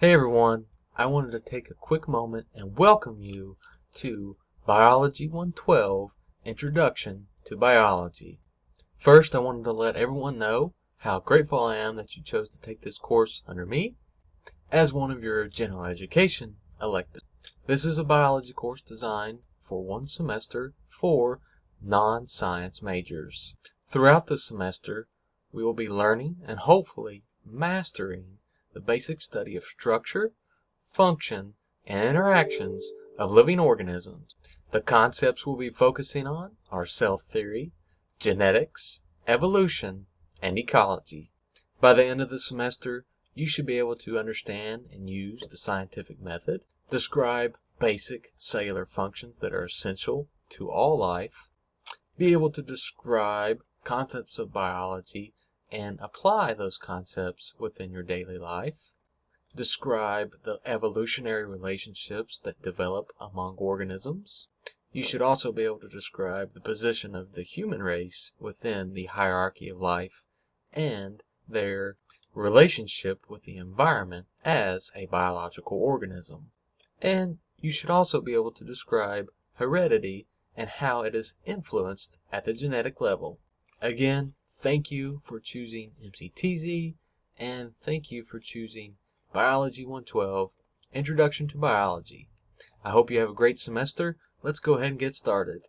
Hey everyone, I wanted to take a quick moment and welcome you to Biology 112 Introduction to Biology. First, I wanted to let everyone know how grateful I am that you chose to take this course under me as one of your general education electives. This is a biology course designed for one semester for non-science majors. Throughout the semester, we will be learning and hopefully mastering the basic study of structure, function, and interactions of living organisms. The concepts we'll be focusing on are cell theory, genetics, evolution, and ecology. By the end of the semester, you should be able to understand and use the scientific method, describe basic cellular functions that are essential to all life, be able to describe concepts of biology and apply those concepts within your daily life. Describe the evolutionary relationships that develop among organisms. You should also be able to describe the position of the human race within the hierarchy of life and their relationship with the environment as a biological organism. And you should also be able to describe heredity and how it is influenced at the genetic level. Again, thank you for choosing MCTZ, and thank you for choosing Biology 112 Introduction to Biology. I hope you have a great semester. Let's go ahead and get started.